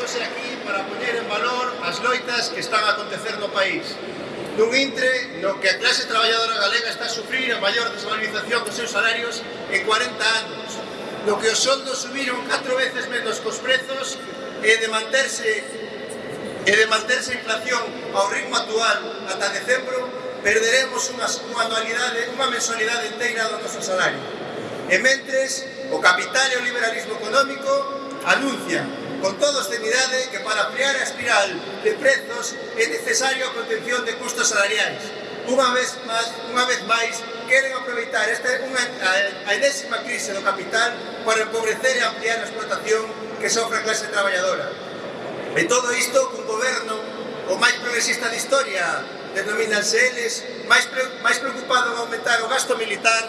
hoxe aquí para poñer en valor as loitas que están a acontecer no país. Nun intre no que a clase traballadora galega está a sufrir a maior desvalorización dos seus salarios en 40 anos, no que os soldos subiron 4 veces menos cos prezos e de manterse e de manterse a inflación ao ritmo actual ata decembro, perderemos unha, unha anualidade, unha mensualidade inteira do noso salario. E mentres, o capital e o liberalismo económico anuncian Con toda obscenidade que para ampliar a espiral de prezos é necesario a contención de custos salariais. Unha vez máis, unha vez máis queren aproveitar esta unha, a, a enésima crise do capital para empobrecer e ampliar a explotación que sofre a clase traballadora. E todo isto cun goberno o máis progresista de historia, denomínanse eles, máis, pre, máis preocupado en aumentar o gasto militar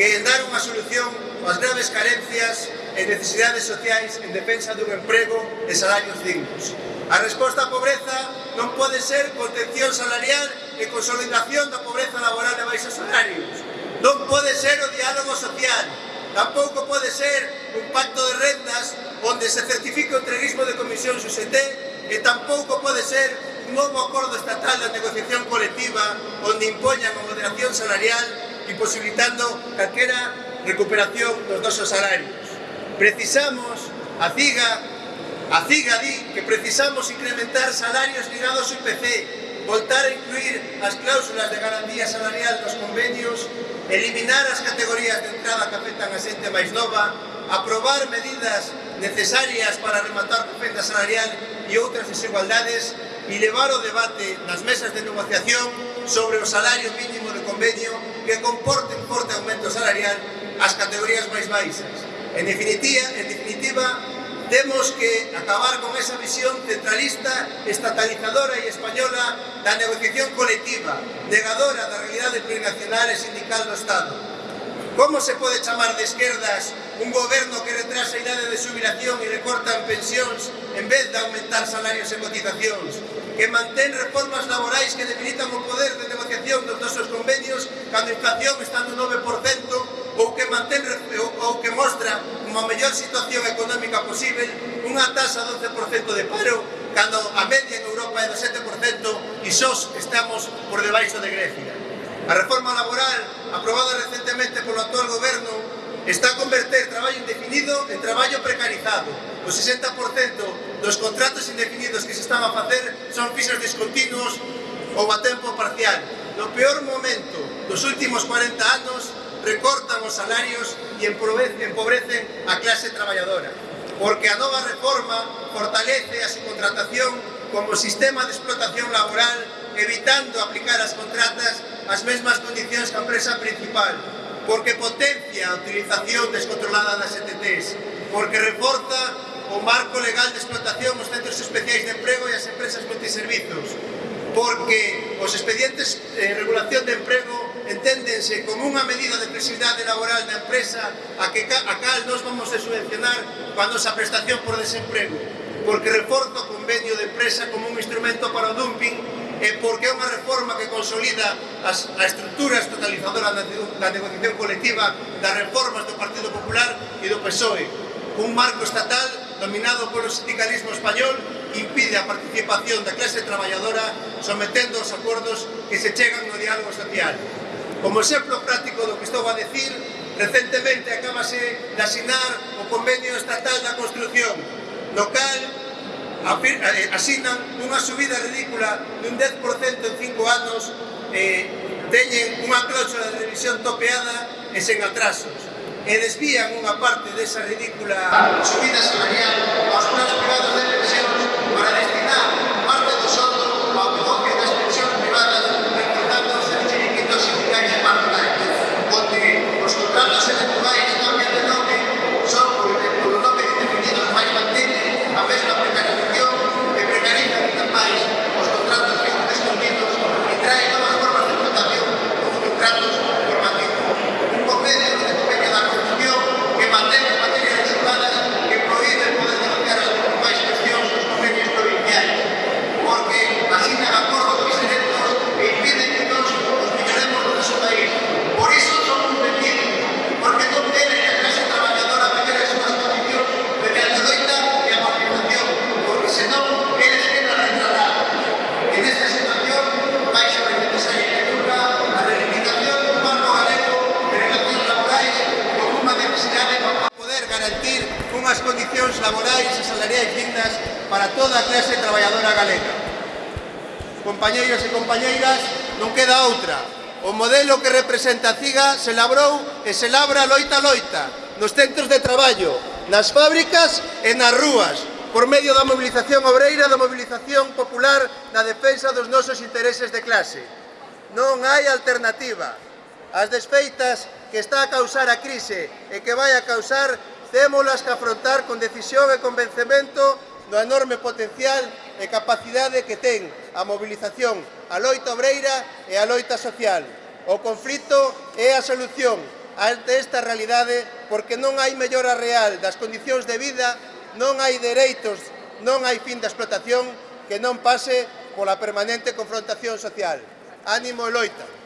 que en dar unha solución ás graves carencias e necesidades sociais en defensa dun emprego e salarios dignos. A resposta á pobreza non pode ser contención salarial e consolidación da pobreza laboral de baixos salarios. Non pode ser o diálogo social. Tampouco pode ser un pacto de rendas onde se certifique o entreguismo de comisión xuxeté e tampouco pode ser un novo acordo estatal de negociación colectiva onde impoñan a moderación salarial imposibilitando calquera recuperación dos nosos salarios precisamos, a CIGA, a CIGA di que precisamos incrementar salarios ligados ao IPC, voltar a incluir as cláusulas de garantía salarial dos convenios, eliminar as categorías de entrada que afectan a xente máis nova, aprobar medidas necesarias para rematar a fenda salarial e outras desigualdades e levar o debate nas mesas de negociación sobre o salario mínimo de convenio que comporte un forte aumento salarial ás categorías máis baixas. En definitiva, en definitiva, temos que acabar con esa visión centralista, estatalizadora e española da negociación colectiva, negadora da realidade plurinacional e sindical do Estado. Como se pode chamar de esquerdas un goberno que retrasa a idade de jubilación e recorta en pensións en vez de aumentar salarios e cotizacións? Que mantén reformas laborais que debilitan o poder de negociación dos nosos convenios cando a inflación está no 9% ou que mantén reformas que mostra unha mellor situación económica posible, unha tasa do 11% de paro, cando a media en Europa é do 7% e sós estamos por debaixo de Grecia. A reforma laboral, aprobada recentemente polo actual goberno, está a converter traballo indefinido en traballo precarizado. O 60% dos contratos indefinidos que se están a facer son fixos discontinuos ou a tempo parcial. No peor momento dos últimos 40 anos, recortan os salarios e empobrecen a clase traballadora, porque a nova reforma fortalece a subcontratación como sistema de explotación laboral evitando aplicar as contratas as mesmas condicións que a empresa principal, porque potencia a utilización descontrolada das ETTs, porque reforza o marco legal de explotación os centros especiais de emprego e as empresas multiservizos, porque os expedientes de regulación de emprego enténdense con unha medida de flexibilidade laboral da empresa a, que, a cal nos vamos a subvencionar coa nosa prestación por desemprego, porque reforza o convenio de empresa como un instrumento para o dumping e porque é unha reforma que consolida as, a estruturas totalizadoras da, da negociación colectiva das reformas do Partido Popular e do PSOE. Un marco estatal dominado polo sindicalismo español impide a participación da clase traballadora sometendo os acordos que se chegan no diálogo social. Como exemplo práctico do que estou a decir, recentemente acabase de asinar o Convenio Estatal da Construcción, no cal eh, asinan unha subida ridícula dun 10% en 5 anos eh, teñen unha cláusula de revisión topeada e sen atrasos e desvían unha parte desa ridícula subida salarial aos planos privados de pensións para destinar laborais e salariais dignas para toda a clase traballadora galega. Compañeiros e compañeiras, non queda outra. O modelo que representa a CIGA se labrou e se labra loita loita nos centros de traballo, nas fábricas e nas rúas, por medio da mobilización obreira, da mobilización popular na defensa dos nosos intereses de clase. Non hai alternativa. As desfeitas que está a causar a crise e que vai a causar Témolas que afrontar con decisión e convencemento do enorme potencial e capacidade que ten a movilización, a loita obreira e a loita social. O conflito é a solución ante esta realidade porque non hai mellora real das condicións de vida, non hai dereitos, non hai fin da explotación que non pase pola permanente confrontación social. Ánimo e loita!